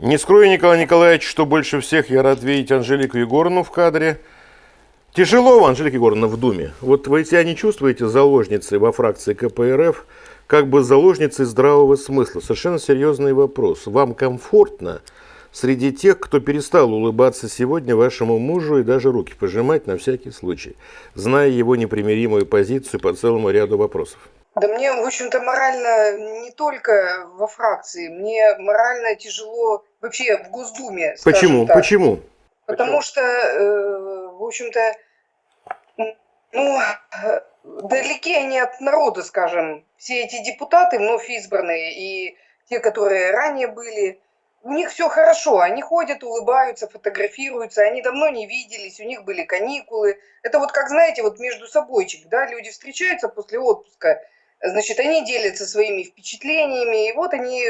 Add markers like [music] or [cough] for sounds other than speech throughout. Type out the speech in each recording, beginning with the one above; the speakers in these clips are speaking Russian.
Не скрою, Николай Николаевич, что больше всех я рад видеть Анжелику Егоровну в кадре. Тяжело, Анжелика Егоровна, в Думе. Вот вы себя не чувствуете заложницей во фракции КПРФ, как бы заложницей здравого смысла? Совершенно серьезный вопрос. Вам комфортно среди тех, кто перестал улыбаться сегодня вашему мужу и даже руки пожимать на всякий случай, зная его непримиримую позицию по целому ряду вопросов? Да мне, в общем-то, морально не только во фракции, мне морально тяжело вообще в Госдуме. Почему? Так. Почему? Потому Почему? что, э, в общем-то, ну, далеки они от народа, скажем. Все эти депутаты, вновь избранные, и те, которые ранее были, у них все хорошо, они ходят, улыбаются, фотографируются, они давно не виделись, у них были каникулы. Это вот как, знаете, вот между собойчик, да, люди встречаются после отпуска, значит, они делятся своими впечатлениями, и вот они,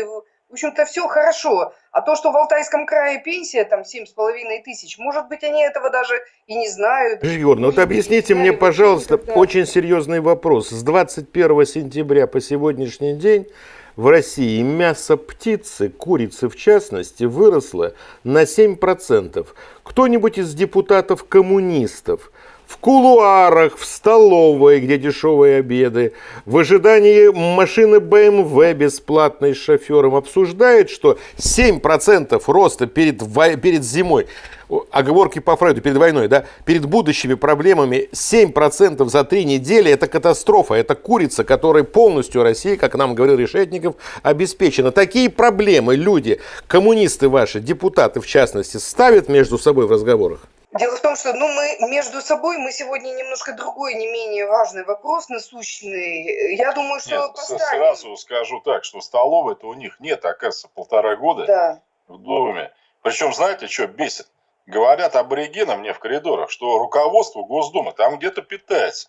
в общем-то, все хорошо. А то, что в Алтайском крае пенсия там семь с половиной тысяч, может быть, они этого даже и не знают. Егор, ну вот объясните мне, пожалуйста, никогда. очень серьезный вопрос. С 21 сентября по сегодняшний день в России мясо птицы, курицы в частности, выросло на 7%. Кто-нибудь из депутатов-коммунистов в кулуарах, в столовой, где дешевые обеды, в ожидании машины BMW бесплатной с шофером обсуждает, что 7% роста перед, перед зимой, оговорки по Фрейду, перед войной, да, перед будущими проблемами, 7% за три недели – это катастрофа, это курица, которая полностью Россия, как нам говорил Решетников, обеспечена. Такие проблемы люди, коммунисты ваши, депутаты в частности, ставят между собой в разговорах? Дело в том, что ну, мы между собой, мы сегодня немножко другой, не менее важный вопрос насущный. Я думаю, что нет, поставим. Сразу скажу так, что столовой-то у них нет, оказывается, полтора года да. в доме. Причем, знаете, что бесит? Говорят аборигенам мне в коридорах, что руководство Госдумы там где-то питается.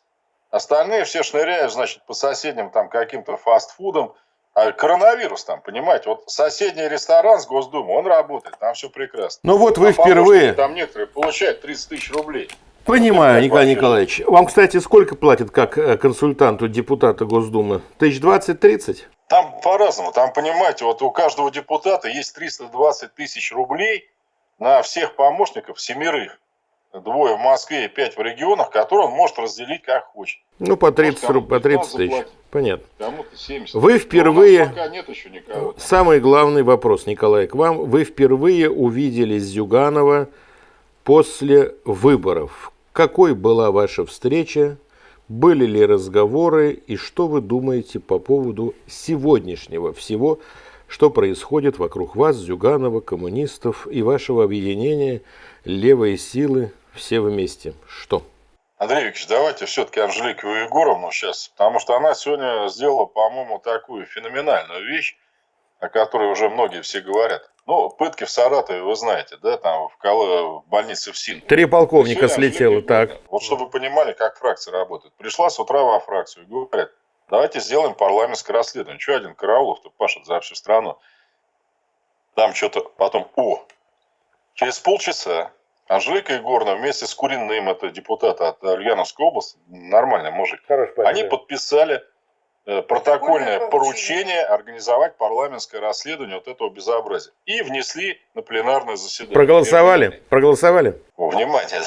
Остальные все шныряют, значит, по соседним там каким-то фастфудам, коронавирус там, понимаете, вот соседний ресторан с Госдумой, он работает, там все прекрасно. Ну вот вы а впервые... Там некоторые получают 30 тысяч рублей. Понимаю, Николай вообще... Николаевич. Вам, кстати, сколько платят как э, консультанту депутата Госдумы? Тысяч двадцать-тридцать? Там по-разному. Там, понимаете, вот у каждого депутата есть 320 тысяч рублей на всех помощников, семерых двое в Москве и пять в регионах, которые он может разделить как хочет. Ну, по 30, может, по 30 тысяч. Понятно. Кому-то 70. Вы впервые... пока нет еще никого. Самый главный вопрос, Николай, к вам. Вы впервые увидели Зюганова после выборов. Какой была ваша встреча? Были ли разговоры? И что вы думаете по поводу сегодняшнего всего, что происходит вокруг вас, Зюганова, коммунистов и вашего объединения «Левые силы все вместе. Что? Андрей Викторович, давайте все-таки Анжелику Егоровну сейчас, потому что она сегодня сделала, по-моему, такую феноменальную вещь, о которой уже многие все говорят. Ну, пытки в Саратове, вы знаете, да, там в, Кол... в больнице в Син. Три полковника слетело, так. Вот чтобы вы понимали, как фракция работает. Пришла с утра во фракцию и говорят, давайте сделаем парламентское расследование. Что один Караулов-то пашет за всю страну? Там что-то потом, о, через полчаса Анжелика Егоровна вместе с Куриным, это депутат от Ульяновской области, нормальный мужик, Хорош, они подписали э, протокольное поручение организовать парламентское расследование вот этого безобразия. И внесли на пленарное заседание. Проголосовали? Проголосовали? О, внимание.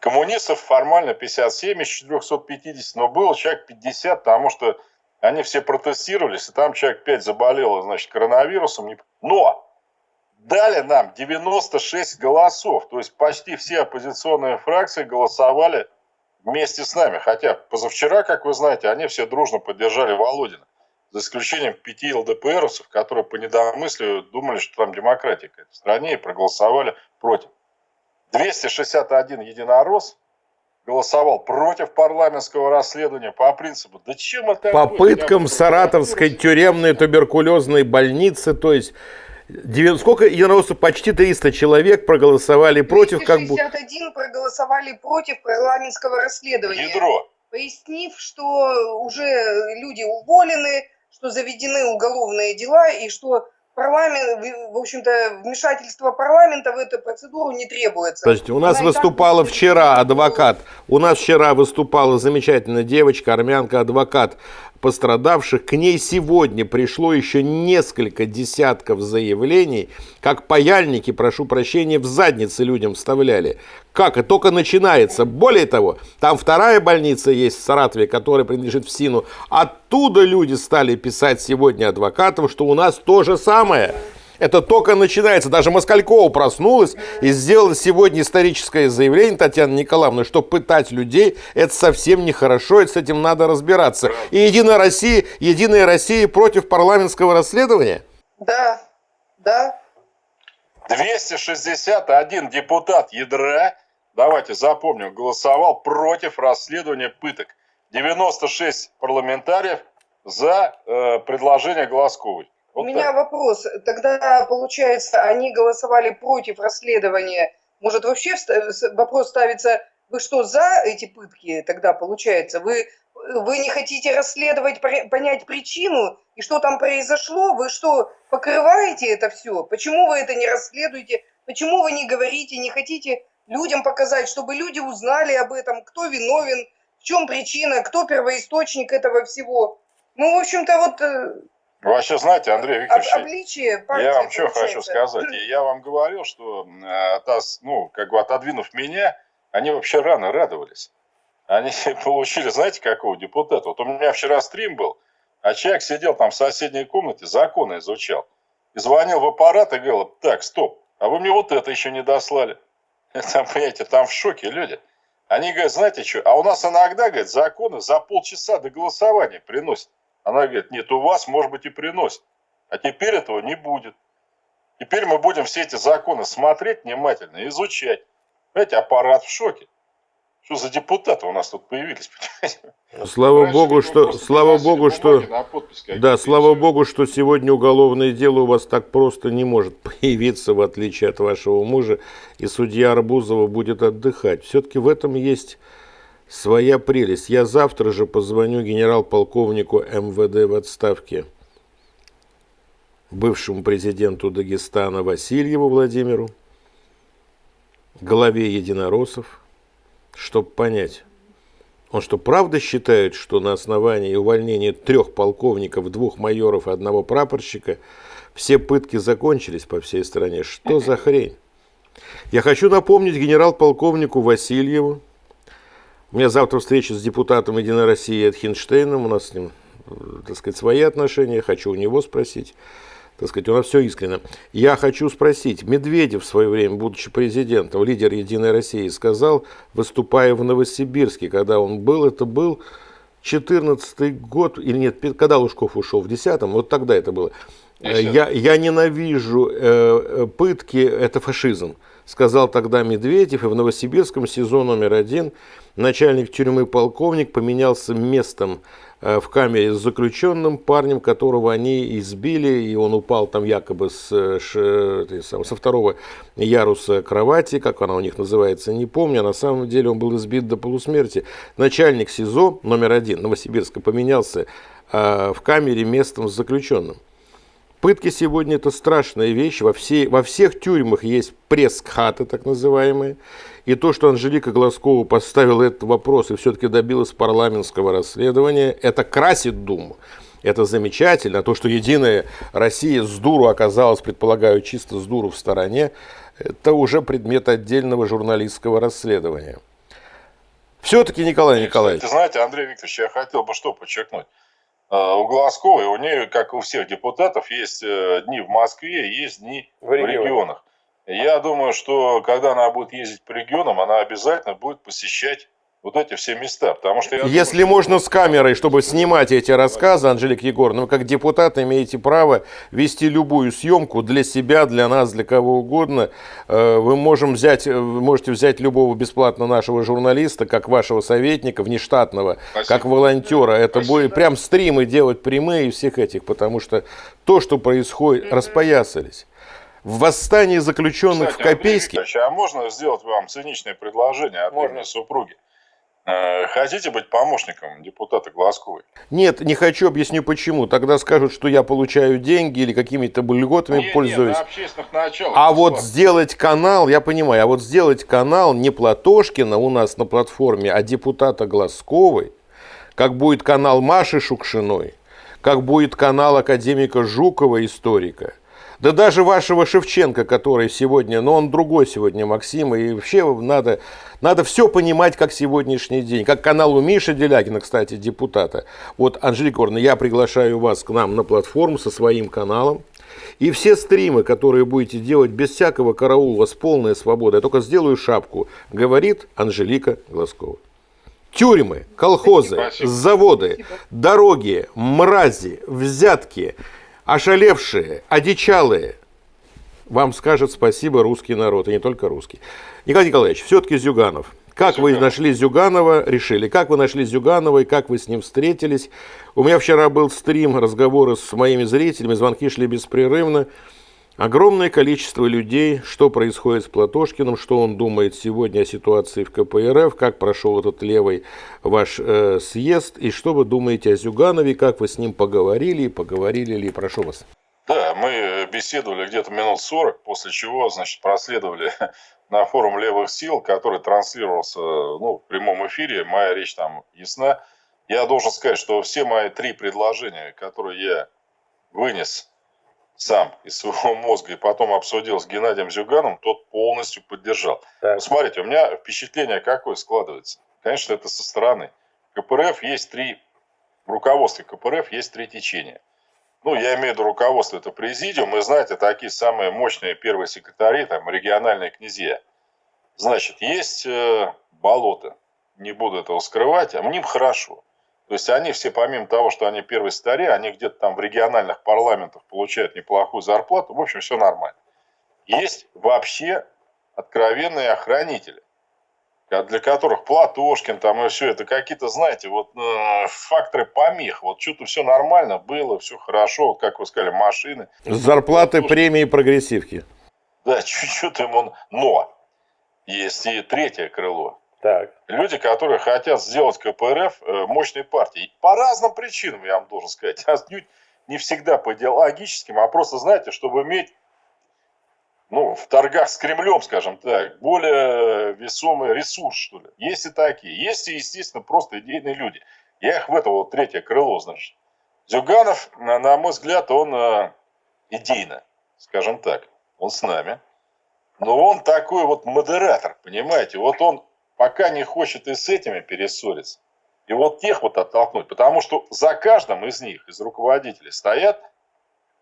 Коммунистов формально 57 из 450, но было человек 50, потому что они все протестировались, и там человек 5 заболело, значит, коронавирусом. Но дали нам 96 голосов. То есть почти все оппозиционные фракции голосовали вместе с нами. Хотя позавчера, как вы знаете, они все дружно поддержали Володина. За исключением пяти ЛДПРовцев, которые по недомыслию думали, что там демократия в стране и проголосовали против. 261 единорос голосовал против парламентского расследования по принципу, да чем это... Попыткам Саратовской тюремной туберкулезной больницы, то есть Сколько единороссов? Почти 300 человек проголосовали против. 261 как бы... проголосовали против парламентского расследования. Ядро. Пояснив, что уже люди уволены, что заведены уголовные дела и что парламент, в общем-то, вмешательство парламента в эту процедуру не требуется. То есть у нас Она выступала вчера адвокат, у нас вчера выступала замечательная девочка, армянка, адвокат пострадавших. К ней сегодня пришло еще несколько десятков заявлений, как паяльники, прошу прощения, в задницы людям вставляли. Как? И только начинается. Более того, там вторая больница есть в Саратове, которая принадлежит в СИНу. Оттуда люди стали писать сегодня адвокатам, что у нас то же самое. Это только начинается. Даже Москалькова проснулась и сделала сегодня историческое заявление Татьяна Николаевна, что пытать людей это совсем нехорошо, и с этим надо разбираться. И Единая Россия, Единая Россия против парламентского расследования? Да, да. 261 депутат ядра, давайте запомним, голосовал против расследования пыток. 96 парламентариев за э, предложение Глазковой. Вот У так. меня вопрос. Тогда, получается, они голосовали против расследования. Может, вообще вопрос ставится, вы что, за эти пытки тогда, получается? Вы, вы не хотите расследовать, понять причину и что там произошло? Вы что, покрываете это все? Почему вы это не расследуете? Почему вы не говорите, не хотите людям показать, чтобы люди узнали об этом, кто виновен, в чем причина, кто первоисточник этого всего? Ну, в общем-то, вот э, вы вообще знаете, Андрей Викторович, Обличие партии, я вам что хочу сказать. Я вам говорил, что э, ну, как бы отодвинув меня, они вообще рано радовались. Они [laughs] получили, знаете, какого депутата? Вот у меня вчера стрим был, а человек сидел там в соседней комнате, законы изучал. И звонил в аппарат и говорил, так, стоп, а вы мне вот это еще не дослали. [laughs] Там, понимаете, там в шоке люди. Они говорят, знаете что, а у нас иногда, говорят, законы за полчаса до голосования приносят. Она говорит, нет, у вас, может быть, и приносит. А теперь этого не будет. Теперь мы будем все эти законы смотреть внимательно, изучать. Знаете, аппарат в шоке. Что за депутаты у нас тут появились, [laughs] понимаете? Слава Раньше богу, что, слава богу, что, да, слава богу, что сегодня уголовное дело у вас так просто не может [laughs] появиться, в отличие от вашего мужа, и судья Арбузова будет отдыхать. Все-таки в этом есть своя прелесть. Я завтра же позвоню генерал-полковнику МВД в отставке, бывшему президенту Дагестана Васильеву Владимиру, главе единороссов, чтобы понять, он что, правда считает, что на основании увольнения трех полковников, двух майоров и одного прапорщика все пытки закончились по всей стране? Что за хрень? Я хочу напомнить генерал-полковнику Васильеву, у меня завтра встреча с депутатом Единой России Эд Хинштейном. У нас с ним, так сказать, свои отношения. Хочу у него спросить. Так сказать, у нас все искренне. Я хочу спросить. Медведев в свое время, будучи президентом, лидер Единой России, сказал, выступая в Новосибирске, когда он был, это был 14 год, или нет, когда Лужков ушел, в 10-м, вот тогда это было. Я, я ненавижу э, э, пытки, это фашизм сказал тогда Медведев, и в Новосибирском СИЗО номер один начальник тюрьмы полковник поменялся местом э, в камере с заключенным парнем, которого они избили, и он упал там якобы с, э, со второго яруса кровати, как она у них называется, не помню, а на самом деле он был избит до полусмерти. Начальник СИЗО номер один Новосибирска поменялся э, в камере местом с заключенным. Пытки сегодня это страшная вещь. Во, всей, во всех тюрьмах есть пресс-хаты, так называемые. И то, что Анжелика Глазкова поставила этот вопрос и все-таки добилась парламентского расследования, это красит Думу. Это замечательно. То, что Единая Россия с дуру оказалась, предполагаю, чисто с дуру в стороне, это уже предмет отдельного журналистского расследования. Все-таки, Николай Николаевич. знаете, Андрей Викторович, я хотел бы что подчеркнуть. А, у Глазковой, у нее, как у всех депутатов, есть э, дни в Москве, есть дни в, в регионах. Я думаю, что когда она будет ездить по регионам, она обязательно будет посещать вот эти все места. Потому что Если думаю, можно что... с камерой, чтобы снимать эти рассказы, Анжелика Егоровна, вы как депутат имеете право вести любую съемку для себя, для нас, для кого угодно. Э, вы можем взять, вы можете взять любого бесплатно нашего журналиста, как вашего советника, внештатного, Спасибо. как волонтера. Это Спасибо. будет прям стримы делать прямые всех этих, потому что то, что происходит, распоясались в восстании заключенных Кстати, в Копейске. а можно сделать вам циничное предложение от можно. супруги? Э, хотите быть помощником депутата Глазковой? Нет, не хочу, объясню почему. Тогда скажут, что я получаю деньги или какими-то льготами нет, пользуюсь. Нет, на общественных началах. А вот сделать канал, я понимаю, а вот сделать канал не Платошкина у нас на платформе, а депутата Глазковой, как будет канал Маши Шукшиной, как будет канал академика Жукова, историка – да даже вашего Шевченко, который сегодня, но он другой сегодня, Максим, и вообще надо, надо все понимать, как сегодняшний день. Как канал у Миши Делягина, кстати, депутата. Вот, Анжелика Орна, я приглашаю вас к нам на платформу со своим каналом. И все стримы, которые будете делать без всякого караула, с полной свободой, я только сделаю шапку, говорит Анжелика Глазкова. Тюрьмы, колхозы, заводы, дороги, мрази, взятки – ошалевшие, одичалые, вам скажет спасибо русский народ, и не только русский. Николай Николаевич, все-таки Зюганов. Как Зюганов. вы нашли Зюганова, решили, как вы нашли Зюганова и как вы с ним встретились? У меня вчера был стрим, разговоры с моими зрителями, звонки шли беспрерывно. Огромное количество людей, что происходит с Платошкиным, что он думает сегодня о ситуации в КПРФ, как прошел этот левый ваш э, съезд, и что вы думаете о Зюганове, как вы с ним поговорили, поговорили ли, прошу вас. Да, мы беседовали где-то минут 40, после чего, значит, проследовали [laughs] на форум левых сил, который транслировался ну, в прямом эфире, моя речь там ясна. Я должен сказать, что все мои три предложения, которые я вынес сам из своего [laughs] мозга и потом обсудил с Геннадием Зюганом, тот полностью поддержал. Так. смотрите, у меня впечатление какое складывается. Конечно, это со стороны. КПРФ есть три, в руководстве КПРФ есть три течения. Ну, я имею в виду руководство, это президиум, и знаете, такие самые мощные первые секретари, там, региональные князья. Значит, есть э, болото, не буду этого скрывать, а мне хорошо. То есть они все, помимо того, что они первые старе, они где-то там в региональных парламентах получают неплохую зарплату. В общем, все нормально. Есть вообще откровенные охранители, для которых Платошкин там и все это какие-то, знаете, вот э, факторы помех. Вот что-то все нормально было, все хорошо, вот как вы сказали, машины. Зарплаты, премии, прогрессивки. Да, чуть-чуть им он... Но есть и третье крыло. Так. Люди, которые хотят сделать КПРФ э, мощной партией. По разным причинам, я вам должен сказать. [laughs] Отнюдь не всегда по идеологическим, а просто, знаете, чтобы иметь ну, в торгах с Кремлем, скажем так, более весомый ресурс, что ли. Есть и такие. Есть и, естественно, просто идейные люди. Я их в это вот третье крыло, значит. Зюганов, на мой взгляд, он э, идейно, скажем так, он с нами. Но он такой вот модератор, понимаете. Вот он пока не хочет и с этими перессориться. И вот тех вот оттолкнуть, потому что за каждым из них, из руководителей, стоят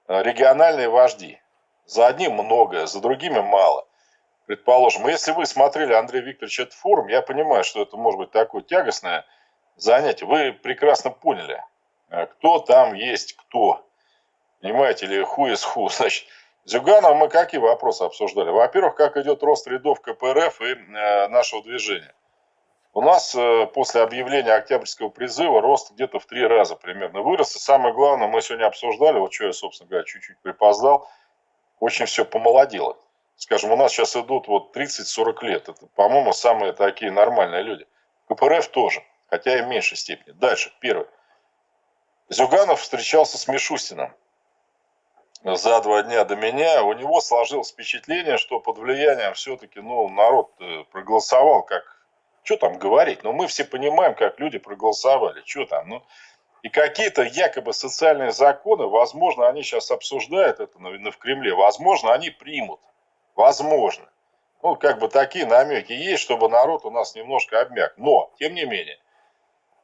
э, региональные вожди. За одним многое, за другими мало. Предположим, если вы смотрели Андрей Викторович этот форум, я понимаю, что это может быть такое тягостное занятие. Вы прекрасно поняли, э, кто там есть кто. Понимаете, или who is who. [laughs] Значит, Зюганов мы какие вопросы обсуждали? Во-первых, как идет рост рядов КПРФ и э, нашего движения. У нас э, после объявления Октябрьского призыва рост где-то в три раза примерно вырос. И самое главное, мы сегодня обсуждали, вот что я, собственно говоря, чуть-чуть припоздал, очень все помолодело. Скажем, у нас сейчас идут вот 30-40 лет. Это, по-моему, самые такие нормальные люди. КПРФ тоже, хотя и в меньшей степени. Дальше, первое. Зюганов встречался с Мишустиным за два дня до меня, у него сложилось впечатление, что под влиянием все-таки ну, народ э, проголосовал, как, что там говорить, но мы все понимаем, как люди проголосовали, что там, ну, и какие-то якобы социальные законы, возможно, они сейчас обсуждают это в Кремле, возможно, они примут, возможно. Ну, как бы такие намеки есть, чтобы народ у нас немножко обмяк. Но, тем не менее,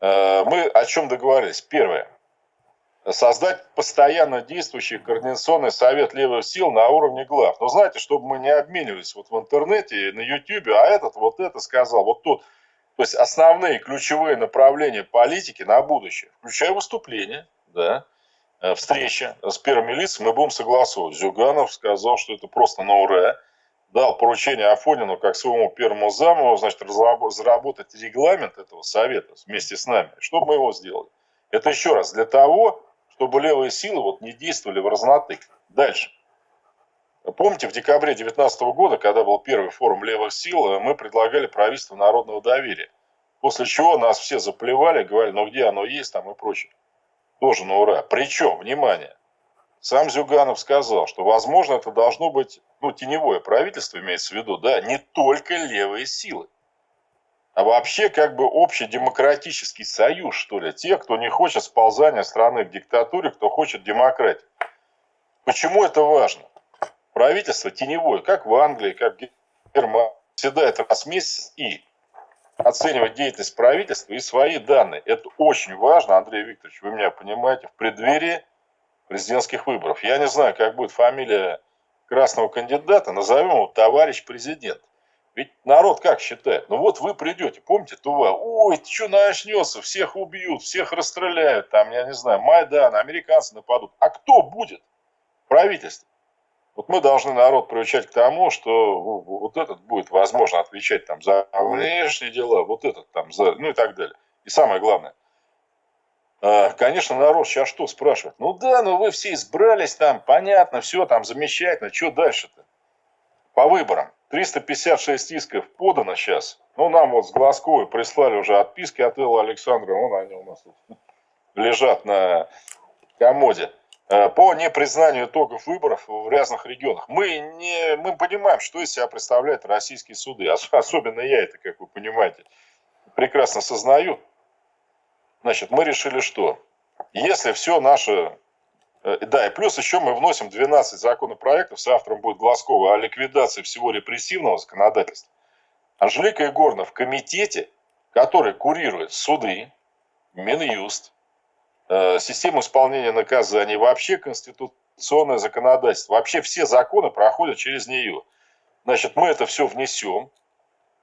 э, мы о чем договорились? Первое создать постоянно действующий координационный совет левых сил на уровне глав. Но знаете, чтобы мы не обменивались вот в интернете, на YouTube, а этот вот это сказал, вот тот. То есть основные ключевые направления политики на будущее, включая выступления, да, э, встреча с первыми лицами, мы будем согласовывать. Зюганов сказал, что это просто на ура. Дал поручение Афонину как своему первому заму, значит, разработать регламент этого совета вместе с нами, чтобы мы его сделали. Это еще раз для того, чтобы левые силы вот не действовали в разнотык. Дальше. Помните, в декабре 2019 года, когда был первый форум левых сил, мы предлагали правительство народного доверия. После чего нас все заплевали, говорили, ну где оно есть там и прочее. Тоже на ура. Причем, внимание, сам Зюганов сказал, что, возможно, это должно быть, ну, теневое правительство имеется в виду, да, не только левые силы, а вообще как бы общий демократический союз, что ли, тех, кто не хочет сползания страны к диктатуре, кто хочет демократии. Почему это важно? Правительство теневое, как в Англии, как в Германии, всегда это раз в месяц и оценивать деятельность правительства и свои данные. Это очень важно, Андрей Викторович, вы меня понимаете, в преддверии президентских выборов. Я не знаю, как будет фамилия красного кандидата, назовем его товарищ президент. Ведь народ как считает? Ну вот вы придете, помните, Тува, ой, что начнется, всех убьют, всех расстреляют, там, я не знаю, Майдан, американцы нападут. А кто будет? Правительство. Вот мы должны народ приучать к тому, что вот этот будет, возможно, отвечать там за внешние дела, вот этот там за, ну и так далее. И самое главное, а, конечно, народ сейчас что спрашивает? Ну да, ну вы все избрались там, понятно, все там замечательно, что дальше-то? По выборам. 356 исков подано сейчас. Ну, нам вот с Глазковой прислали уже отписки от Элла Александра, вон они у нас тут [laughs] лежат на комоде. Э, по непризнанию итогов выборов в разных регионах. Мы, не, мы понимаем, что из себя представляют российские суды. Особенно я это, как вы понимаете, прекрасно сознаю. Значит, мы решили что? Если все наше... Э, да, и плюс еще мы вносим 12 законопроектов, с автором будет Глазкова, о ликвидации всего репрессивного законодательства. Анжелика Егоровна в комитете, который курирует суды, Минюст, Э, систему исполнения наказаний, вообще конституционное законодательство, вообще все законы проходят через нее. Значит, мы это все внесем,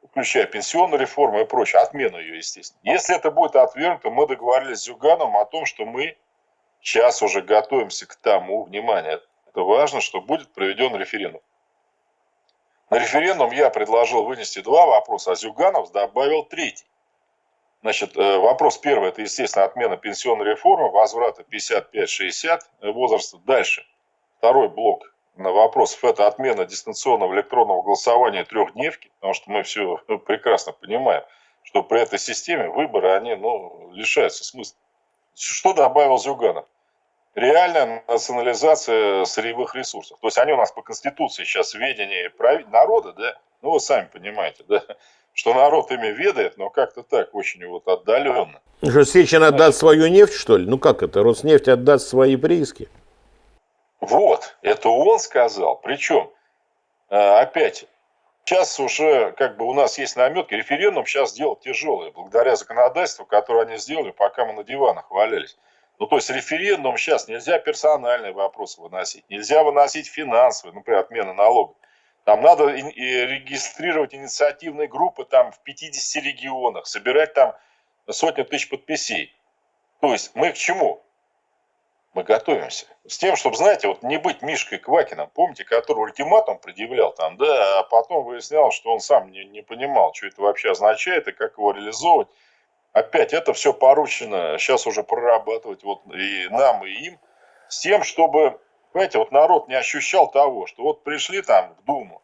включая пенсионную реформу и прочее, отмену ее, естественно. Если это будет отвергнуто, мы договорились с Зюгановым о том, что мы сейчас уже готовимся к тому, внимание, это важно, что будет проведен референдум. На референдум я предложил вынести два вопроса, а Зюганов добавил третий. Значит, э, вопрос первый, это, естественно, отмена пенсионной реформы, возврата 55-60 возраста. Дальше, второй блок на вопросов, это отмена дистанционного электронного голосования трехдневки, потому что мы все [laughs] прекрасно понимаем, что при этой системе выборы, они ну, лишаются смысла. Что добавил Зюганов? Реальная национализация сырьевых ресурсов. То есть они у нас по Конституции сейчас в ведении народа, да, ну вы сами понимаете, да, что народ ими ведает, но как-то так, очень вот отдаленно. Что Сечин отдаст свою нефть, что ли? Ну как это? Роснефть отдаст свои прииски? Вот, это он сказал. Причем, э, опять, сейчас уже как бы у нас есть наметки, референдум сейчас делать тяжелый, благодаря законодательству, которое они сделали, пока мы на диванах валялись. Ну, то есть референдум сейчас нельзя персональные вопросы выносить, нельзя выносить финансовые, например, отмена налогов. Там надо регистрировать инициативные группы там в 50 регионах, собирать там сотни тысяч подписей. То есть мы к чему? Мы готовимся. С тем, чтобы, знаете, вот не быть Мишкой Квакиным, помните, который ультиматум предъявлял там, да, а потом выяснял, что он сам не, не понимал, что это вообще означает и как его реализовывать. Опять это все поручено сейчас уже прорабатывать вот и нам, и им, с тем, чтобы Понимаете, вот народ не ощущал того, что вот пришли там в Думу,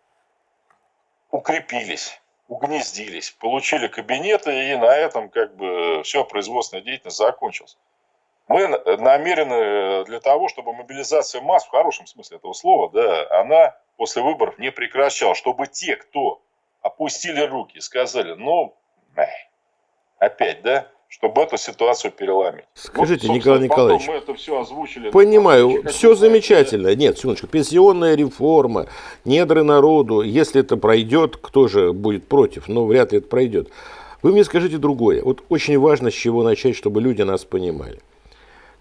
укрепились, угнездились, получили кабинеты, и на этом как бы все производственная деятельность закончилась. Мы намерены для того, чтобы мобилизация масс, в хорошем смысле этого слова, да, она после выборов не прекращалась, чтобы те, кто опустили руки и сказали, ну, опять, да, чтобы эту ситуацию переломить. Скажите, вот, Николай Николаевич, мы это все озвучили. Понимаю, все замечательно. Знаете. Нет, секундочку, пенсионная реформа, недры народу, если это пройдет, кто же будет против? Но вряд ли это пройдет. Вы мне скажите другое. Вот очень важно, с чего начать, чтобы люди нас понимали.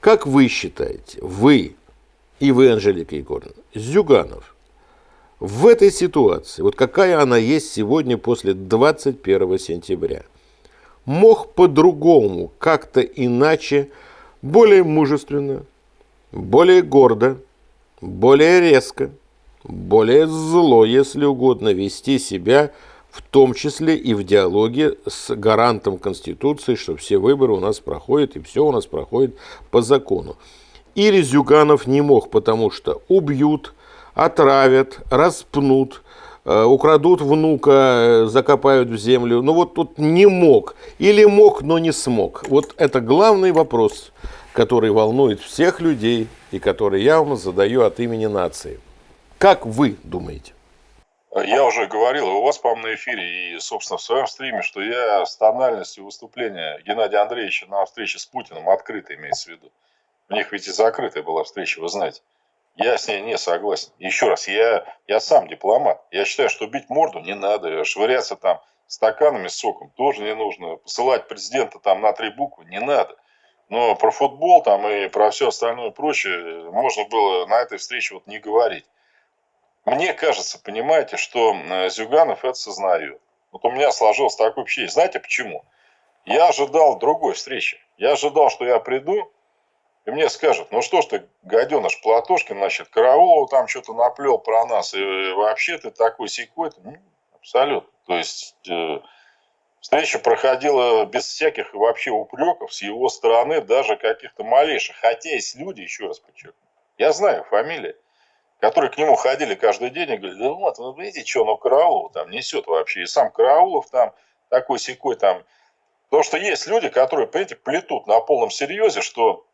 Как вы считаете, вы и вы, Анжелика Егоровна, Зюганов, в этой ситуации, вот какая она есть сегодня после 21 сентября, мог по-другому, как-то иначе, более мужественно, более гордо, более резко, более зло, если угодно, вести себя, в том числе и в диалоге с гарантом Конституции, что все выборы у нас проходят и все у нас проходит по закону. Или Зюганов не мог, потому что убьют, отравят, распнут, Э, украдут внука, э, закопают в землю. Ну вот тут не мог. Или мог, но не смог. Вот это главный вопрос, который волнует всех людей и который я вам задаю от имени нации. Как вы думаете? Я уже говорил у вас, по-моему, на эфире и, собственно, в своем стриме, что я с тональностью выступления Геннадия Андреевича на встрече с Путиным открыто имеется в виду. У них ведь и закрытая была встреча, вы знаете. Я с ней не согласен. Еще раз, я, я сам дипломат. Я считаю, что бить морду не надо, швыряться там стаканами с соком тоже не нужно, посылать президента там на три буквы не надо. Но про футбол там и про все остальное прочее можно было на этой встрече вот не говорить. Мне кажется, понимаете, что э, Зюганов это сознает. Вот у меня сложилось такое впечатление. Знаете почему? Я ожидал другой встречи. Я ожидал, что я приду, и мне скажут, ну что ж ты, гаденыш Платошкин, значит, Караулов там что-то наплел про нас, и вообще ты такой секой. Ну, абсолютно. То есть э, встреча проходила без всяких вообще упреков с его стороны, даже каких-то малейших. Хотя есть люди, еще раз подчеркну, я знаю фамилии, которые к нему ходили каждый день и говорили, да вот, вы видите, что, ну Караулов там несет вообще, и сам Караулов там такой секой там. Потому что есть люди, которые, понимаете, плетут на полном серьезе, что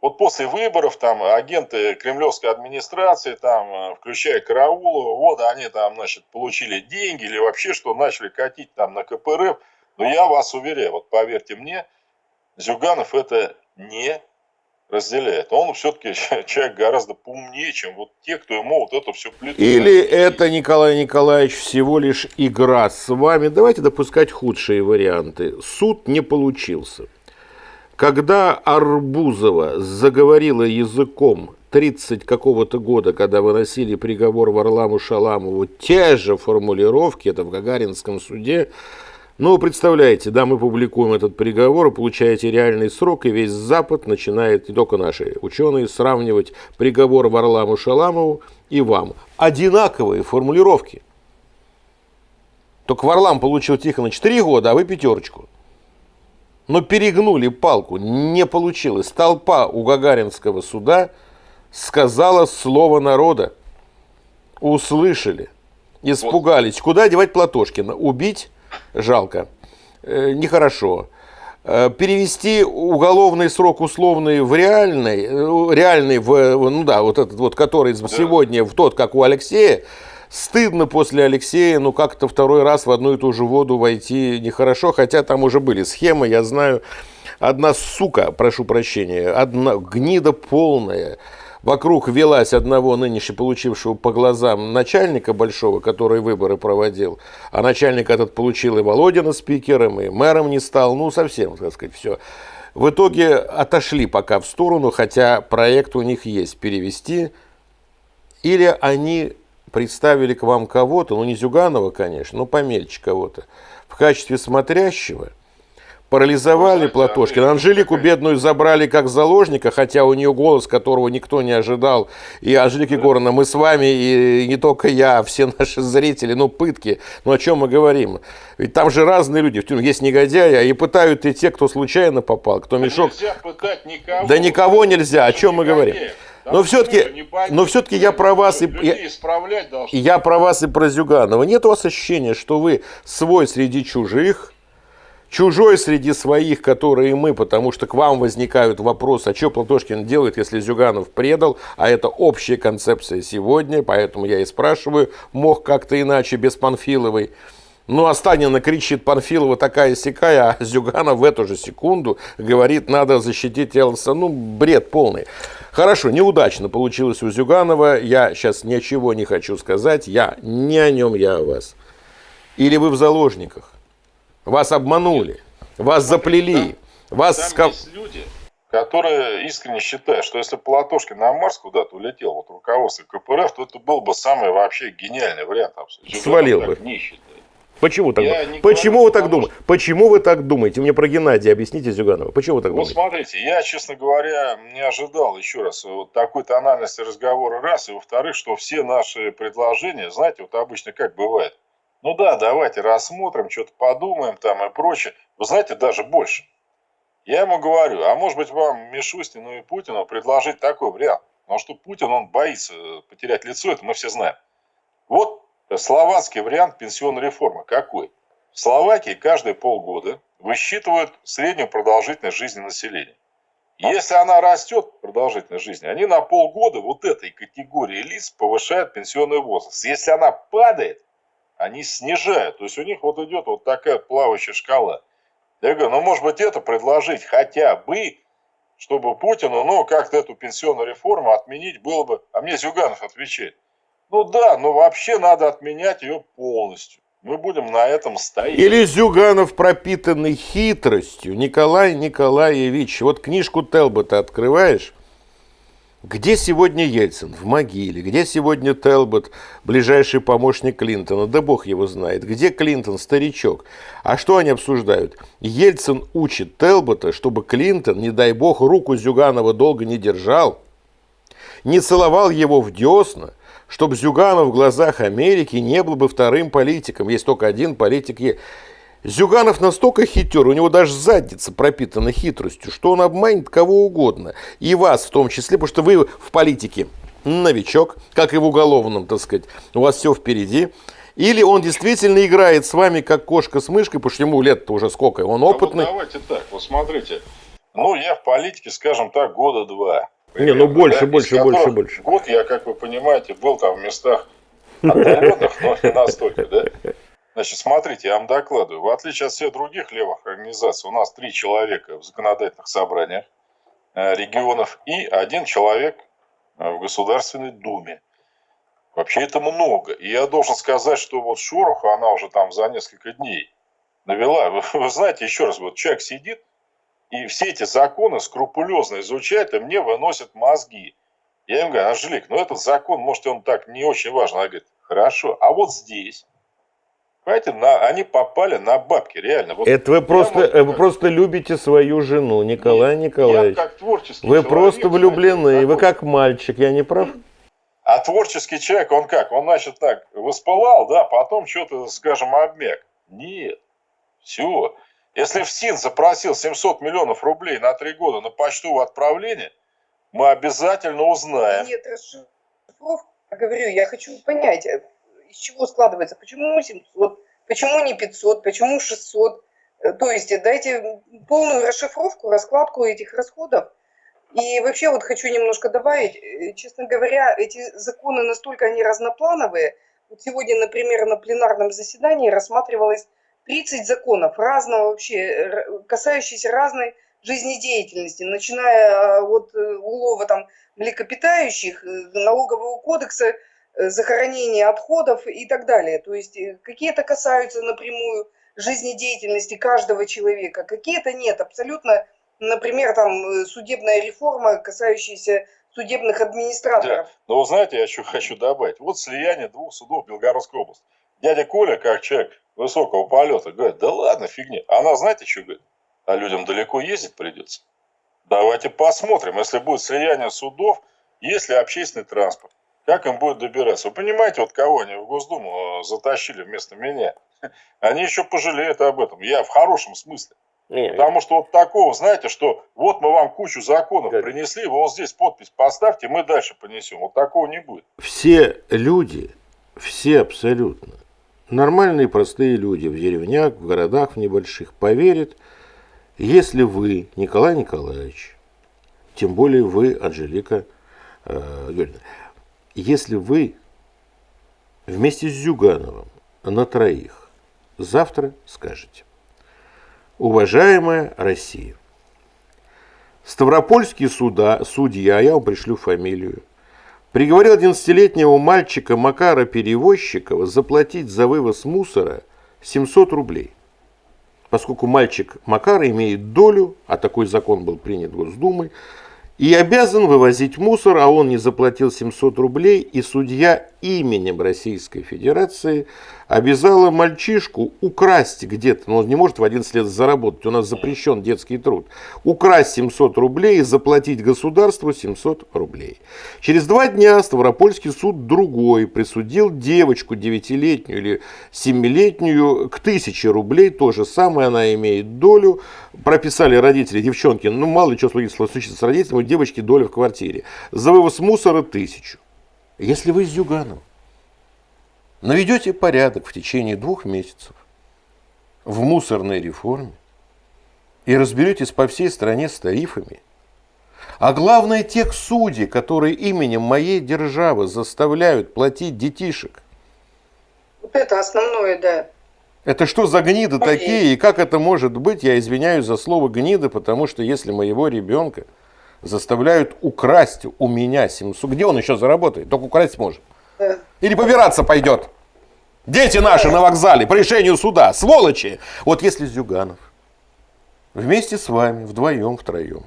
вот после выборов там агенты кремлевской администрации, там, э, включая Караулова, вот они там, значит, получили деньги или вообще что, начали катить там на КПРФ. Но я вас уверяю, вот поверьте мне, Зюганов это не разделяет. Он все-таки [laughs] человек гораздо поумнее, чем вот те, кто ему вот это все плетут. Или это, Николай Николаевич, всего лишь игра с вами. Давайте допускать худшие варианты. Суд не получился. Когда Арбузова заговорила языком 30 какого-то года, когда выносили приговор Варламу Шаламову, те же формулировки, это в Гагаринском суде, ну, представляете, да, мы публикуем этот приговор, получаете реальный срок, и весь Запад начинает, не только наши ученые, сравнивать приговор Варламу Шаламову и вам. Одинаковые формулировки. Только Варлам получил Тихонович 3 года, а вы пятерочку. Но перегнули палку, не получилось. Толпа у Гагаринского суда сказала слово народа. Услышали, испугались. Куда девать Платошкина? Убить? Жалко, э, нехорошо. Э, перевести уголовный срок условный в реальный, э, реальный в, ну да, вот этот вот, который да. сегодня в тот, как у Алексея, стыдно после Алексея, ну как-то второй раз в одну и ту же воду войти нехорошо, хотя там уже были схемы, я знаю, одна сука, прошу прощения, одна гнида полная, вокруг велась одного нынешне получившего по глазам начальника большого, который выборы проводил, а начальник этот получил и Володина спикером, и мэром не стал, ну совсем, так сказать, все. В итоге отошли пока в сторону, хотя проект у них есть перевести, или они представили к вам кого-то, ну не Зюганова, конечно, но помельче кого-то, в качестве смотрящего – парализовали Платошкина. Анжелику бедную забрали как заложника, хотя у нее голос, которого никто не ожидал. И Анжелика Егоровна, мы с вами, и не только я, а все наши зрители, ну, пытки. Ну, о чем мы говорим? Ведь там же разные люди. В тюрьме есть негодяи, а и пытают и те, кто случайно попал, кто мешок. Нельзя пытать никого. Да никого нельзя. О чем мы говорим? но все-таки, но все-таки я про вас и я, я про вас и про Зюганова. Нет у вас ощущения, что вы свой среди чужих, чужой среди своих, которые мы, потому что к вам возникают вопросы, а что Платошкин делает, если Зюганов предал, а это общая концепция сегодня, поэтому я и спрашиваю, мог как-то иначе, без Панфиловой. Ну, а Станина кричит Панфилова такая сякая, а Зюганов в эту же секунду говорит, надо защитить Элса. Ну, бред полный. Хорошо, неудачно получилось у Зюганова. Я сейчас ничего не хочу сказать. Я не о нем, я о вас. Или вы в заложниках. Вас обманули, вас заплели, там, вас... Там скав... есть люди, которые искренне считают, что если Платошкин на Марс куда-то улетел, вот руководство КПРФ, то это был бы самый вообще гениальный вариант. Абсолютно. Свалил бы. Почему так? Почему вы так думаете? Почему вы так думаете? Мне про Геннадия объясните, Зюганова. Почему вы так ну, думаете? Смотрите, я, честно говоря, не ожидал еще раз вот такой тональности разговора, раз. И во-вторых, что все наши предложения, знаете, вот обычно как бывает, ну да, давайте рассмотрим, что-то подумаем там и прочее. Вы знаете, даже больше. Я ему говорю, а может быть вам Мишустину и Путину предложить такой вариант. Потому что Путин, он боится потерять лицо, это мы все знаем. Вот словацкий вариант пенсионной реформы. Какой? В Словакии каждые полгода высчитывают среднюю продолжительность жизни населения. Если она растет, продолжительность жизни, они на полгода вот этой категории лиц повышают пенсионный возраст. Если она падает, они снижают. То есть у них вот идет вот такая плавающая шкала. Я говорю, ну может быть это предложить хотя бы, чтобы Путину, ну как-то эту пенсионную реформу отменить было бы. А мне Зюганов отвечает, ну да, но вообще надо отменять ее полностью. Мы будем на этом стоять. Или Зюганов, пропитанный хитростью. Николай Николаевич, вот книжку Телбота открываешь, где сегодня Ельцин? В могиле. Где сегодня Телбот, ближайший помощник Клинтона? Да бог его знает. Где Клинтон, старичок? А что они обсуждают? Ельцин учит Телбота, чтобы Клинтон, не дай бог, руку Зюганова долго не держал, не целовал его в десна, чтобы Зюганов в глазах Америки не был бы вторым политиком. Есть только один политик. Зюганов настолько хитер, у него даже задница пропитана хитростью, что он обманет кого угодно. И вас в том числе, потому что вы в политике новичок, как и в уголовном, так сказать. У вас все впереди. Или он действительно играет с вами как кошка с мышкой, потому что ему лет-то уже сколько, он опытный. А вот давайте так, вот смотрите. Ну, я в политике, скажем так, года два. Не, ну больше, да, больше, больше, больше. Год я, как вы понимаете, был там в местах отдаленных, но не настолько, да? Значит, смотрите, я вам докладываю. В отличие от всех других левых организаций, у нас три человека в законодательных собраниях э, регионов и один человек э, в Государственной Думе. Вообще это много. И я должен сказать, что вот Шороху она уже там за несколько дней навела. [laughs] Вы, вы знаете, еще раз, вот человек сидит и все эти законы скрупулезно изучает и мне выносят мозги. Я им говорю, Анжелик, ну этот закон, может, он так не очень важен. Она говорит, хорошо, а вот здесь Понимаете, на, они попали на бабки, реально. Вот Это вы просто, вот, вы просто любите свою жену, Николай Нет, Николаевич. Я как творческий Вы человек, просто влюблены, вы как мальчик, я не прав? А творческий человек, он как? Он, значит, так, воспылал, да, потом что-то, скажем, обмяк. Нет, все. Если в СИН запросил 700 миллионов рублей на три года на почтовое отправление, мы обязательно узнаем. Нет, расшифровка, говорю, я хочу понять, из чего складывается, почему 700, почему не 500, почему 600. Э, то есть дайте полную расшифровку, раскладку этих расходов. И вообще вот хочу немножко добавить, э, честно говоря, эти законы настолько они разноплановые. Вот сегодня, например, на пленарном заседании рассматривалось 30 законов разного вообще, касающихся разной жизнедеятельности, начиная от э, улова там млекопитающих, налогового кодекса, Э, захоронения отходов и так далее. То есть э, какие-то касаются напрямую жизнедеятельности каждого человека, какие-то нет. Абсолютно, например, там э, судебная реформа, касающаяся судебных администраторов. Да. Но вы знаете, я еще хочу добавить. Вот слияние двух судов Белгородской области. Дядя Коля, как человек высокого полета, говорит, да ладно, фигня. Она знаете, что говорит? А людям далеко ездить придется. Давайте посмотрим, если будет слияние судов, есть ли общественный транспорт. Как им будет добираться? Вы понимаете, вот кого они в Госдуму э, затащили вместо меня? [laughs] Они еще пожалеют об этом. Я в хорошем смысле. Не, Потому что вот такого, знаете, что вот мы вам кучу законов как? принесли, вы вот здесь подпись поставьте, мы дальше понесем. Вот такого не будет. Все люди, все абсолютно, нормальные простые люди в деревнях, в городах, в небольших, поверят, если вы, Николай Николаевич, тем более вы, Анжелика э, Юрьевна, если вы вместе с Зюгановым на троих завтра скажете, уважаемая Россия, Ставропольский суда, судья, я вам пришлю фамилию, приговорил 11-летнего мальчика Макара Перевозчикова заплатить за вывоз мусора 700 рублей. Поскольку мальчик Макара имеет долю, а такой закон был принят Госдумой, и обязан вывозить мусор, а он не заплатил 700 рублей, и судья именем Российской Федерации обязала мальчишку украсть где-то, но он не может в 11 лет заработать, у нас запрещен детский труд, украсть 700 рублей и заплатить государству 700 рублей. Через два дня Ставропольский суд другой присудил девочку 9-летнюю или 7-летнюю к 1000 рублей, то же самое она имеет долю, прописали родители девчонки, ну мало ли что случится с родителями, у девочки доля в квартире, за вывоз мусора 1000. Если вы с Зюганом наведете порядок в течение двух месяцев в мусорной реформе и разберетесь по всей стране с тарифами, а главное тех судей, которые именем моей державы заставляют платить детишек, Вот это основное, да. Это что за гниды такие? И как это может быть? Я извиняюсь за слово гниды, потому что если моего ребенка заставляют украсть у меня 700, где он еще заработает? Только украсть может. Или побираться пойдет. Дети наши на вокзале по решению суда, сволочи. Вот если Зюганов вместе с вами, вдвоем, втроем,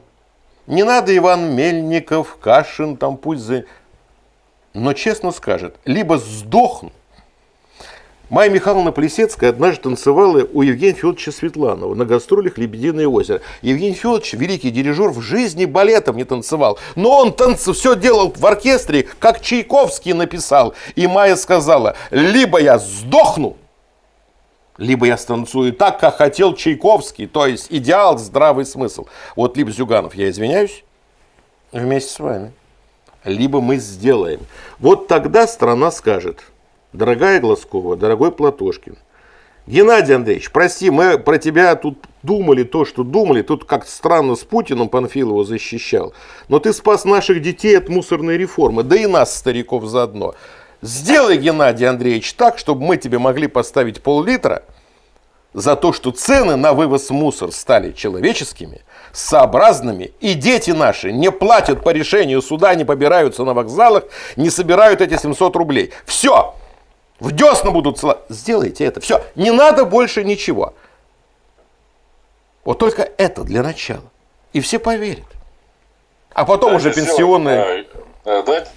не надо Иван Мельников, Кашин, там пусть за... Но честно скажет, либо сдохну, Майя Михайловна Плесецкая однажды танцевала у Евгения Федоровича Светланова на гастролях «Лебединое озеро». Евгений Федорович, великий дирижер, в жизни балетом не танцевал. Но он танц... все делал в оркестре, как Чайковский написал. И Майя сказала, либо я сдохну, либо я станцую так, как хотел Чайковский. То есть идеал, здравый смысл. Вот либо Зюганов, я извиняюсь, вместе с вами. Либо мы сделаем. Вот тогда страна скажет – Дорогая Глазкова, дорогой Платошкин, Геннадий Андреевич, прости, мы про тебя тут думали то, что думали. Тут как странно с Путиным Панфилова защищал. Но ты спас наших детей от мусорной реформы, да и нас, стариков, заодно. Сделай, Геннадий Андреевич, так, чтобы мы тебе могли поставить пол-литра за то, что цены на вывоз мусор стали человеческими, сообразными, и дети наши не платят по решению суда, не побираются на вокзалах, не собирают эти 700 рублей. Все! В десна будут цела. Сделайте это. Все. Не надо больше ничего. Вот только это для начала. И все поверят. А потом уже Давайте пенсионные... сделаем, э, Давайте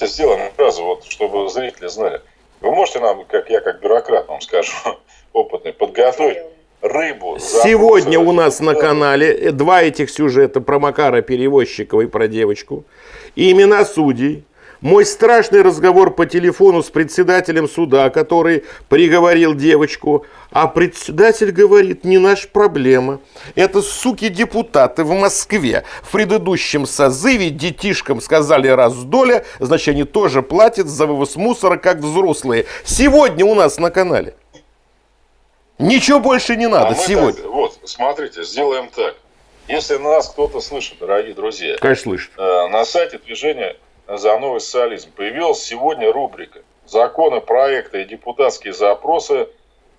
сделаем фразу, вот, чтобы зрители знали. Вы можете нам, как я как бюрократ вам скажу, [laughs] опытный, подготовить рыбу. Сегодня у нас на Да. канале э, два этих сюжета про Макара Перевозчикова и про девочку. И имена судей. Мой страшный разговор по телефону с председателем суда, который приговорил девочку, а председатель говорит, не наша проблема. Это суки-депутаты в Москве. В предыдущем созыве детишкам сказали раз доля, значит они тоже платят за вывоз мусора, как взрослые. Сегодня у нас на канале. Ничего больше не А надо мы сегодня. так- вот, смотрите, сделаем так. Если нас кто-то слышит, дорогие друзья, Конечно, слышит. э, на сайте движения за новый социализм появилась сегодня рубрика «Законы, проекты и депутатские запросы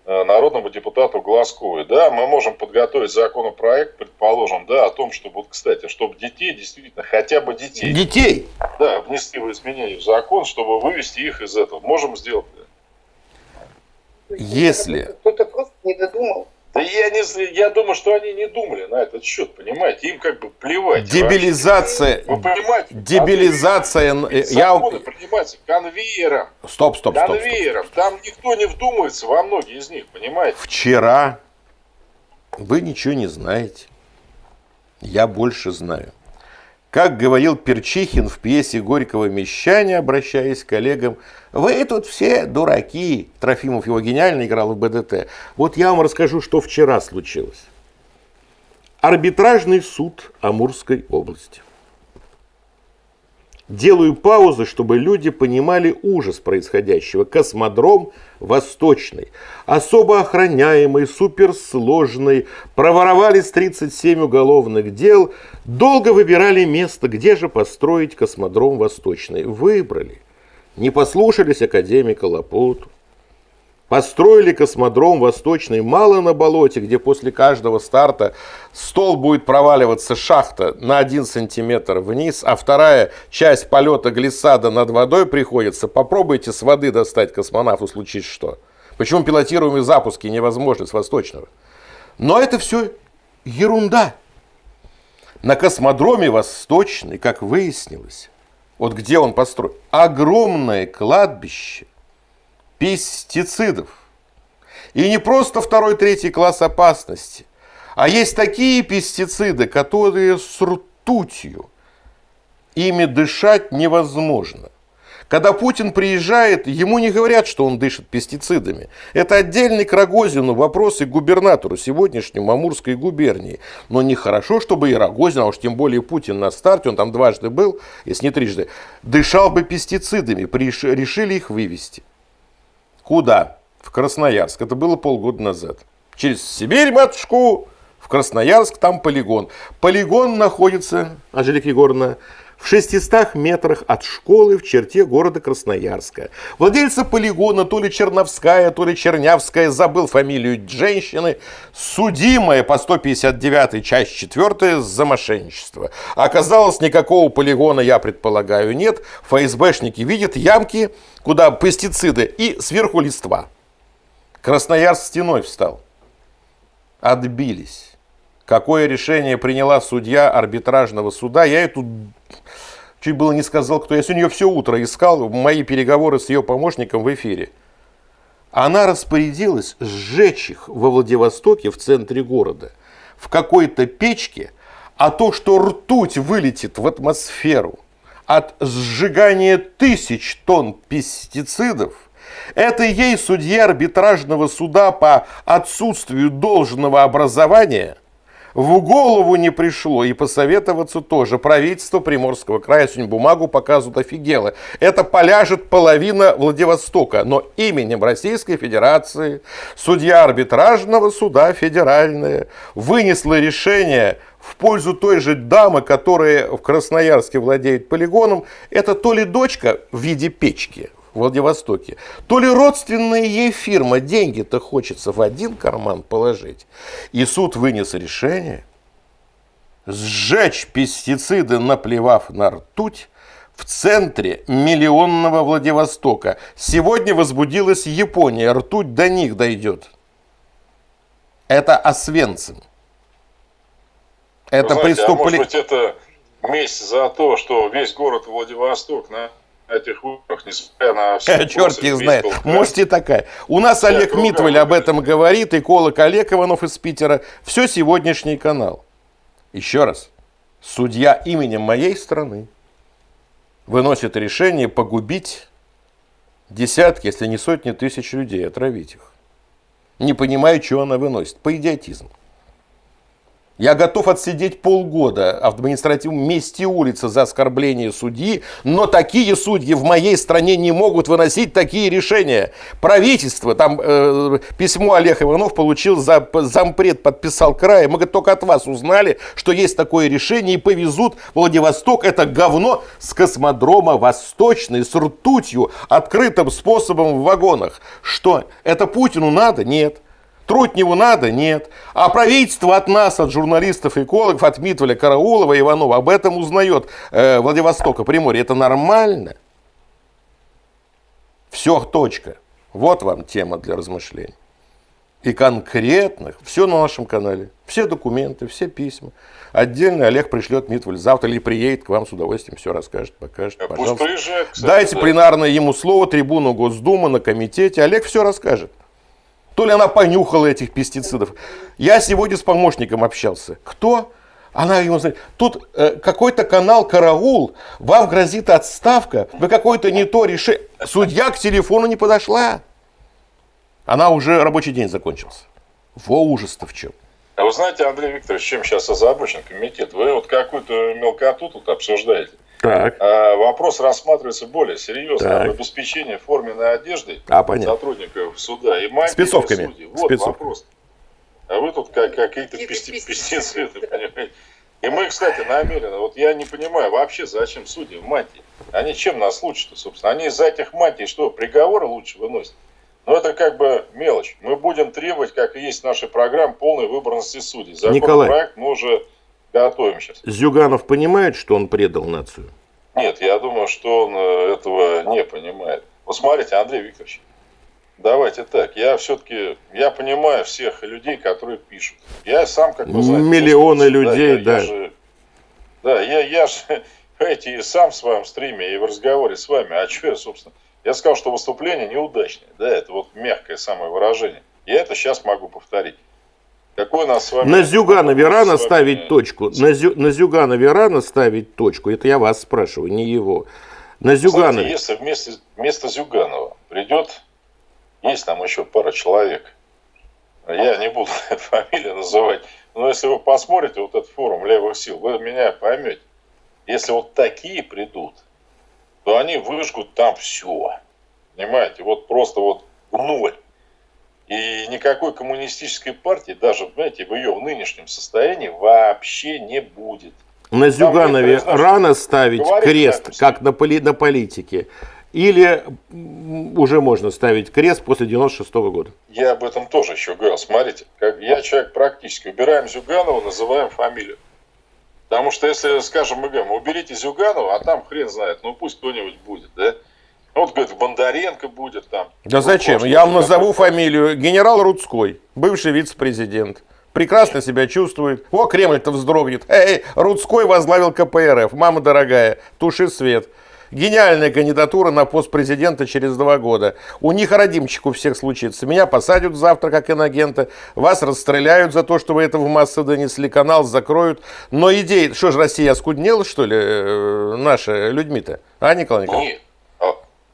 э, народному депутату Глазковой». Да, мы можем подготовить законопроект, предположим, да, о том, чтобы, вот, кстати, чтобы детей, действительно, хотя бы детей, Детей. да, внести в изменения в закон, чтобы вывести их из этого. Можем сделать. да. Если- Кто-то просто не додумал. Да я, не, я думаю, что они не думали на этот счет, понимаете? Им как бы плевать. Дебилизация. Вы понимаете? Дебилизация. Э, Я... Принимаются конвейером. Стоп, стоп, стоп, стоп. конвейером. Там никто не вдумывается во многие из них, понимаете? Вчера вы ничего не знаете. Я больше знаю. Как говорил Перчихин в пьесе Горького «Мещане», обращаясь к коллегам, вы тут все дураки. Трофимов его гениально играл в БДТ. Вот я вам расскажу, что вчера случилось. Арбитражный суд Амурской области. Делаю паузы, чтобы люди понимали ужас происходящего. Космодром Восточный, особо охраняемый, суперсложный, проворовались 37 уголовных дел, долго выбирали место, где же построить космодром Восточный. Выбрали. Не послушались академика Лапуту. Построили космодром Восточный мало на болоте, где после каждого старта стол будет проваливаться шахта на один сантиметр вниз, а вторая часть полета глиссада над водой приходится. Попробуйте с воды достать космонавту, случись что. Почему пилотируемые запуски невозможны с Восточного? Но это все ерунда. На космодроме Восточный, как выяснилось, вот где он построен, огромное кладбище пестицидов. И не просто второй, третий класс опасности, а есть такие пестициды, которые с ртутью. Ими дышать невозможно. Когда Путин приезжает, ему не говорят, что он дышит пестицидами. Это отдельный к Рогозину вопрос и губернатору сегодняшнему Амурской губернии. Но нехорошо, чтобы и Рогозин, а уж тем более Путин на старте, он там дважды был, если не трижды, дышал бы пестицидами, решили их вывести. Куда? В Красноярск. Это было полгода назад. Через Сибирь, матушку, в Красноярск, там полигон. Полигон находится, Анжелика Егоровна, в 600 метрах от школы в черте города Красноярска. Владельца полигона, то ли Черновская, то ли Чернявская, забыл фамилию женщины, судимая по 159 часть 4 за мошенничество. Оказалось, никакого полигона, я предполагаю, нет. ФСБшники видят ямки, куда пестициды и сверху листва. Красноярск стеной встал. Отбились. Какое решение приняла судья арбитражного суда, я эту чуть было не сказал, кто я сегодня ее все утро искал, мои переговоры с ее помощником в эфире. Она распорядилась сжечь их во Владивостоке, в центре города, в какой-то печке, а то, что ртуть вылетит в атмосферу от сжигания тысяч тонн пестицидов, это ей судья арбитражного суда по отсутствию должного образования – в голову не пришло и посоветоваться тоже. Правительство Приморского края сегодня бумагу показывают офигело. Это поляжет половина Владивостока, но именем Российской Федерации судья арбитражного суда федеральная вынесла решение в пользу той же дамы, которая в Красноярске владеет полигоном. Это то ли дочка в виде печки, Владивостоке, то ли родственная ей фирма, деньги-то хочется в один карман положить. И суд вынес решение сжечь пестициды, наплевав на ртуть, в центре миллионного Владивостока. Сегодня возбудилась Япония, ртуть до них дойдет. Это Освенцим. Это преступление. А может быть, это месть за то, что весь город Владивосток на этих выборах, несмотря на [laughs] все... Черт не знает. Может и такая. У нас Олег Митвель об этом говорит, эколог Олег Иванов из Питера. Все сегодняшний канал. Еще раз. Судья именем моей страны выносит решение погубить десятки, если не сотни тысяч людей, отравить их. Не понимаю, чего она выносит. По идиотизму. Я готов отсидеть полгода в административном месте улицы за оскорбление судьи, но такие судьи в моей стране не могут выносить такие решения. Правительство, там э, письмо Олег Иванов получил, за, зампред подписал край. Мы только от вас узнали, что есть такое решение и повезут Владивосток, это говно с космодрома Восточный, с ртутью, открытым способом в вагонах. Что, это Путину надо? Нет. Трутневу надо? Нет. А правительство от нас, от журналистов, экологов, от Митвеля, Караулова, Иванова об этом узнает э, Владивостока, Приморье. Это нормально? Все, точка. Вот вам тема для размышлений. И конкретных, все на нашем канале. Все документы, все письма. Отдельно Олег пришлет Митвель завтра или приедет к вам с удовольствием, все расскажет, покажет. Пожалуйста. приезжает, кстати, Дайте да. пленарное ему слово, трибуну Госдумы на комитете. Олег все расскажет. То ли она понюхала этих пестицидов. Я сегодня с помощником общался. Кто? Она ему говорит, тут э, какой-то канал «Караул», вам грозит отставка, вы какой-то не то решили. Судья к телефону не подошла. Она уже рабочий день закончился. Во ужас-то в чем. А вы знаете, Андрей Викторович, чем сейчас озабочен комитет? Вы вот какую-то мелкоту тут обсуждаете. Так. А вопрос рассматривается более серьезно. Так. Об обеспечении форменной одежды а, сотрудников суда и мантии Спецовками. Судей. Вот Спецовка. вопрос. А вы тут как, какие-то пестициды, [laughs] понимаете? И мы, кстати, намеренно, вот я не понимаю вообще, зачем судьи в мантии. Они чем нас лучше-то, собственно? Они из-за этих мантий что, приговоры лучше выносят? Но это как бы мелочь. Мы будем требовать, как и есть в нашей программе, полной выборности судей. Законопроект мы уже готовим сейчас. Зюганов понимает, что он предал нацию? Нет, я думаю, что он э, этого не понимает. Вот смотрите, Андрей Викторович, давайте так. Я все-таки, я понимаю всех людей, которые пишут. Я сам, как вы знаете... Миллионы людей, да. Я, да. Я же, да, я, я же, [laughs] понимаете, и сам в своем стриме, и в разговоре с вами, а что я, собственно... Я сказал, что выступление неудачное. Да, это вот мягкое самое выражение. Я это сейчас могу повторить. Какой у нас с вами... На Зюганове рано ставить точку. На, Зю, на Зюганове рано ставить точку. Это я вас спрашиваю, не его. На Зюганове... если вместо, вместо Зюганова придет, есть там еще пара человек, я не буду [laughs] фамилию называть, но если вы посмотрите вот этот форум левых сил, вы меня поймете. Если вот такие придут, то они выжгут там все. Понимаете, вот просто вот ноль. И никакой коммунистической партии, даже, знаете, в ее нынешнем состоянии вообще не будет. На Зюганове знаешь, рано ставить говорить крест, надо. как на, поли- на политике? Или уже можно ставить крест после 96 года? Я об этом тоже еще говорил. Смотрите, как я человек практически. Убираем Зюганова, называем фамилию. Потому что если, скажем, мы говорим, уберите Зюганова, а там хрен знает, ну пусть кто-нибудь будет, да? Вот, говорит, Бондаренко будет там. Да Ну, зачем? Я вам назову фамилию. Генерал Рудской, бывший вице-президент. Прекрасно себя чувствует. О, Кремль-то вздрогнет. Эй, Рудской возглавил КПРФ. Мама дорогая, туши свет. Гениальная кандидатура на пост президента через два года. У них родимчик у всех случится. Меня посадят завтра как инагента. Вас расстреляют за то, что вы это в массы донесли. Канал закроют. Но идея... Что же, Россия оскуднела, что ли, э, наша людьми-то? А, Николай Николаевич? Нет.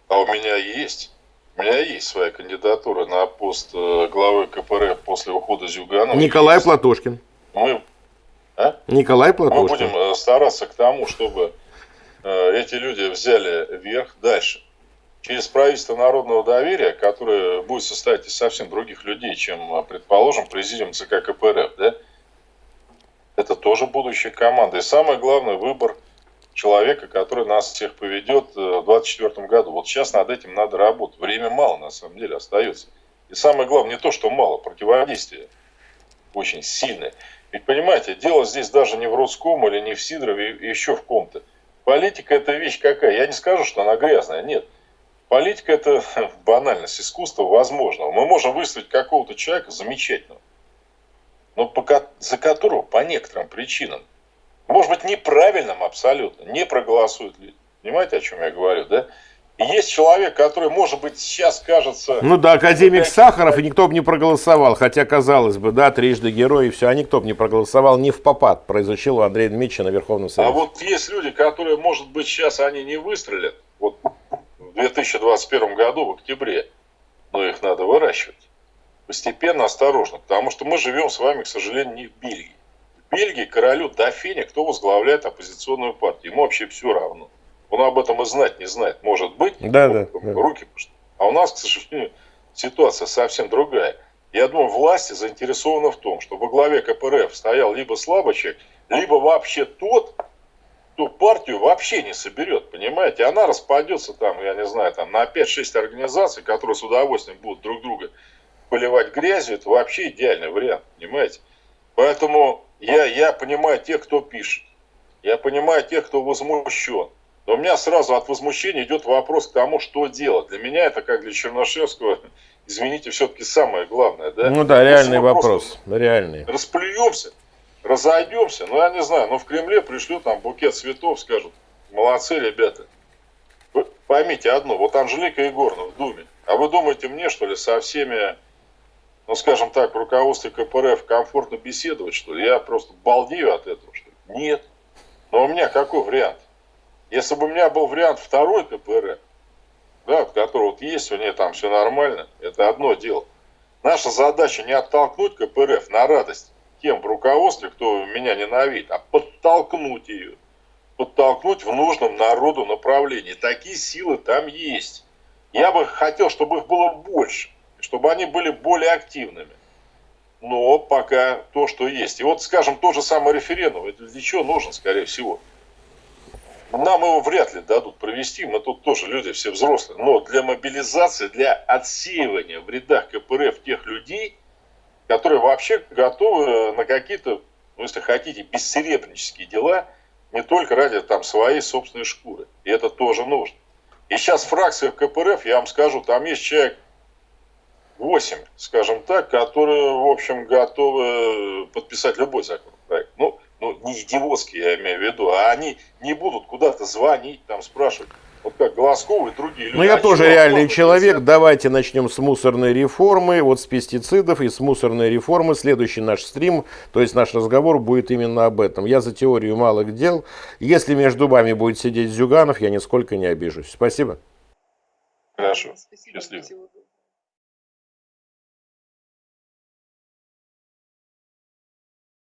А, у меня есть. У меня есть своя кандидатура на пост э, главы КПРФ после ухода Зюганова. Николай Есть. Платошкин. Мы, а? Николай мы Платошкин. будем э, стараться к тому, чтобы э, эти люди взяли верх дальше. Через правительство народного доверия, которое будет состоять из совсем других людей, чем, предположим, президиум ЦК КПРФ, да? Это тоже будущая команда. И самое главное, выбор человека, который нас всех поведет э, в 2024 году. Вот сейчас над этим надо работать. Время мало, на самом деле, остается. И самое главное, не то, что мало, противодействие очень сильное. Ведь, понимаете, дело здесь даже не в Рудском или не в Сидорове, еще в ком-то. Политика – это вещь какая? Я не скажу, что она грязная, нет. Политика – это [laughs] банальность, искусство возможного. Мы можем выставить какого-то человека замечательного, но по за которого по некоторым причинам, может быть, неправильным абсолютно, не проголосуют люди. Понимаете, о чем я говорю, да? Есть человек, который, может быть, сейчас кажется... Ну да, академик Сахаров, и никто бы не проголосовал. Хотя, казалось бы, да, трижды герой, и все, а никто бы не проголосовал не в попад. Произучил у Андрея Дмитриевича на Верховном А Совете. вот есть люди, которые, может быть, сейчас они не выстрелят, вот в 2021 году, в октябре, но их надо выращивать. Постепенно, осторожно, потому что мы живем с вами, к сожалению, не в Бельгии. Бельгии королю Дофине, кто возглавляет оппозиционную партию, ему вообще все равно. Он об этом и знать не знает, может быть, Да, да, да. руки. А у нас, к сожалению, ситуация совсем другая. Я думаю, власти заинтересованы в том, что во главе КПРФ стоял либо слабый человек, либо вообще тот, кто партию вообще не соберет, понимаете? Она распадется там, я не знаю, там на 5-6 организаций, которые с удовольствием будут друг друга поливать грязью, это вообще идеальный вариант, понимаете? Поэтому я, я понимаю тех, кто пишет. Я понимаю тех, кто возмущен. Но у меня сразу от возмущения идет вопрос к тому, что делать. Для меня это, как для Чернышевского, [laughs] извините, все-таки самое главное. Да? Ну да, реальный мы вопрос. Реальный. расплюемся, разойдемся, ну я не знаю, ну в Кремле пришлют там букет цветов, скажут, молодцы ребята. Вы поймите одно, вот Анжелика Егоровна в Думе, а вы думаете мне, что ли, со всеми, ну скажем так, в руководстве КПРФ комфортно беседовать, что ли? Я просто балдею от этого, что ли? Нет. Но у меня какой вариант? Если бы у меня был вариант второй КПРФ, да, от которого вот есть, у нее там все нормально, это одно дело. Наша задача не оттолкнуть КПРФ на радость тем в руководстве, кто меня ненавидит, а подтолкнуть ее. Подтолкнуть в нужном народу направлении. Такие силы там есть. Я бы хотел, чтобы их было больше, чтобы они были более активными. Но пока то, что есть. И вот, скажем, тот же самый референдум, это для чего нужен, скорее всего? Нам его вряд ли дадут провести, мы тут тоже люди все взрослые. Но для мобилизации, для отсеивания в рядах КПРФ тех людей, которые вообще готовы на какие-то, ну, если хотите, бессеребренические дела, не только ради там своей собственной шкуры. И это тоже нужно. И сейчас фракция КПРФ, я вам скажу, там есть человек 8, скажем так, которые, в общем, готовы подписать любой законопроект. Ну, ну, не идиотские, я имею в виду, а они не будут куда-то звонить, там спрашивать. Вот как Глазков и другие люди. Ну, я А тоже реальный человек. нельзя? Давайте начнем с мусорной реформы. Вот с пестицидов и с мусорной реформы. Следующий наш стрим, то есть наш разговор будет именно об этом. Я за теорию малых дел. Если между вами будет сидеть Зюганов, я нисколько не обижусь. Спасибо. Хорошо. Спасибо. Счастливо.